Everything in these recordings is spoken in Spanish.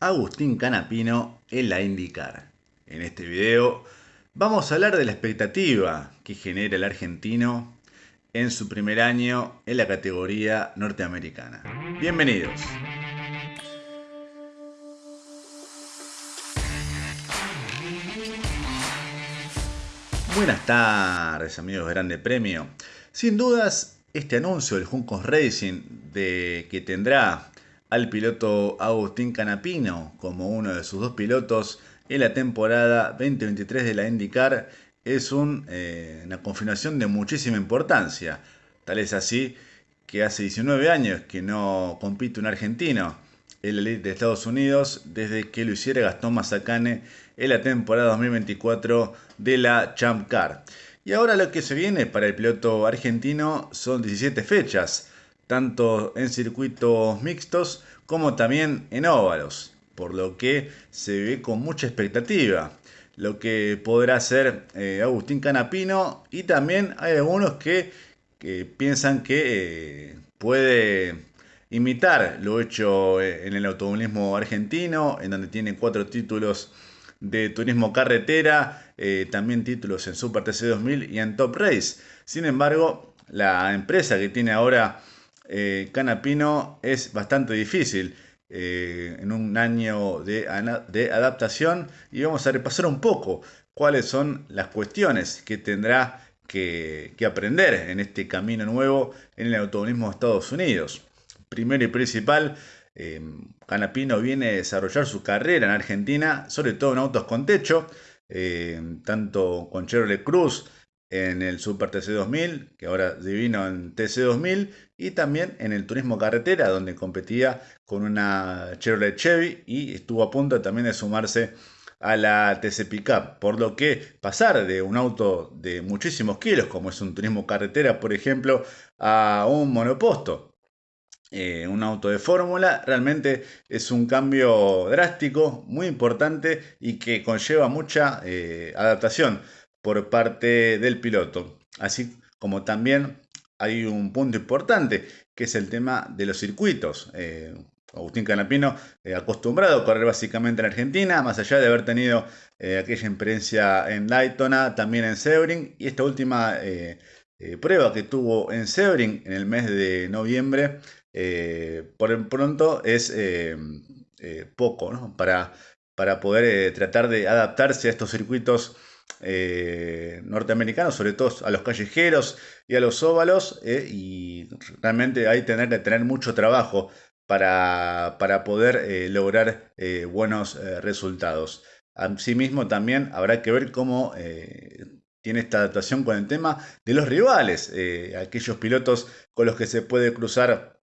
Agustín Canapino en la IndyCar. En este video vamos a hablar de la expectativa que genera el argentino en su primer año en la categoría norteamericana. Bienvenidos. Buenas tardes amigos de Grande Premio. Sin dudas, este anuncio del Juncos Racing de que tendrá al piloto Agustín Canapino como uno de sus dos pilotos en la temporada 2023 de la IndyCar es eh, una confirmación de muchísima importancia. Tal es así que hace 19 años que no compite un argentino en la Elite de Estados Unidos desde que lo hiciera Gastón Mazacane en la temporada 2024 de la Champ Car. Y ahora lo que se viene para el piloto argentino son 17 fechas tanto en circuitos mixtos como también en óvalos, por lo que se ve con mucha expectativa lo que podrá hacer eh, Agustín Canapino y también hay algunos que, piensan que eh, puede imitar lo hecho eh, en el automovilismo argentino, en donde tiene cuatro títulos de turismo carretera, también títulos en Super TC 2000 y en Top Race. Sin embargo, la empresa que tiene ahora eh, Canapino es bastante difícil eh, en un año de, adaptación y vamos a repasar un poco cuáles son las cuestiones que tendrá que, aprender en este camino nuevo en el automovilismo de Estados Unidos. Primero y principal, eh, Canapino viene a desarrollar su carrera en Argentina, sobre todo en autos con techo, tanto con Chevrolet Cruz, en el Super TC2000, que ahora divino en TC2000, y también en el turismo carretera, donde competía con una Chevrolet Chevy y estuvo a punto también de sumarse a la TC Pickup, por lo que pasar de un auto de muchísimos kilos, como es un turismo carretera, por ejemplo, a un monoposto, eh, un auto de fórmula, realmente es un cambio drástico, muy importante y que conlleva mucha eh, adaptación por parte del piloto. Así como también hay un punto importante que es el tema de los circuitos. Eh, Agustín Canapino, eh, acostumbrado a correr básicamente en Argentina, más allá de haber tenido eh, aquella experiencia en Daytona, también en Sebring, y esta última prueba que tuvo en Sebring en el mes de noviembre, por el pronto es poco para, para poder tratar de adaptarse a estos circuitos eh, norteamericanos, sobre todo a los callejeros y a los óvalos, eh, y realmente hay tener que tener mucho trabajo para, para poder eh, lograr buenos resultados. Asimismo, también habrá que ver cómo tiene esta adaptación con el tema de los rivales, aquellos pilotos con los que se puede cruzar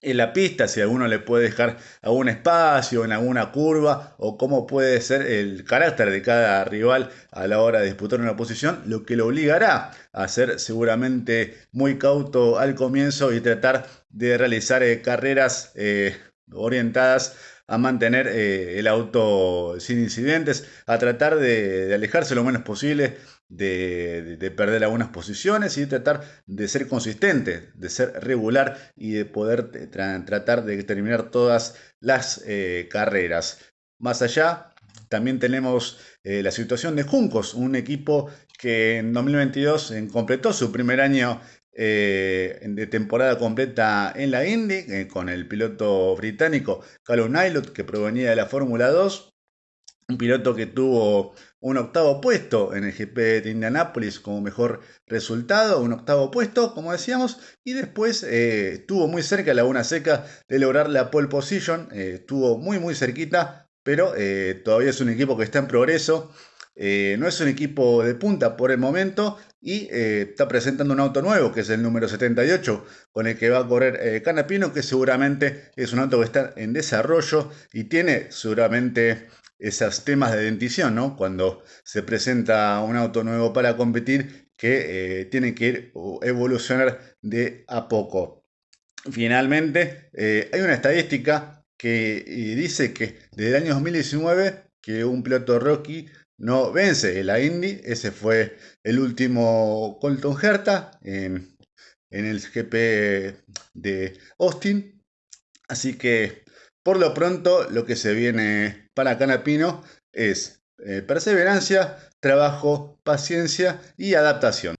en la pista, si alguno le puede dejar algún espacio en alguna curva o cómo puede ser el carácter de cada rival a la hora de disputar una posición, lo que lo obligará a ser seguramente muy cauto al comienzo y tratar de realizar eh, carreras eh, orientadas a mantener eh, el auto sin incidentes, a tratar de, alejarse lo menos posible de, perder algunas posiciones y tratar de ser consistente, de ser regular y de poder tratar de terminar todas las eh, carreras. Más allá, también tenemos eh, la situación de Juncos, un equipo que en 2022 completó su primer año eh, de temporada completa en la Indy, eh, con el piloto británico Callum Nylot, que provenía de la Fórmula 2. Un piloto que tuvo un octavo puesto en el GP de Indianápolis como mejor resultado, un octavo puesto, como decíamos, y después eh, estuvo muy cerca de Laguna Seca de lograr la pole position, estuvo muy muy cerquita, pero todavía es un equipo que está en progreso, no es un equipo de punta por el momento, y eh, está presentando un auto nuevo, que es el número 78, con el que va a correr eh, Canapino, que seguramente es un auto que está en desarrollo y tiene seguramente esos temas de dentición, ¿no? Cuando se presenta un auto nuevo para competir, que eh, tiene que ir evolucionar de a poco. Finalmente, hay una estadística que dice que desde el año 2019 que un piloto Rocky no vence la Indy. Ese fue el último Colton Herta en, el GP de Austin. Así que Por lo pronto, lo que se viene para Canapino es eh, perseverancia, trabajo, paciencia y adaptación.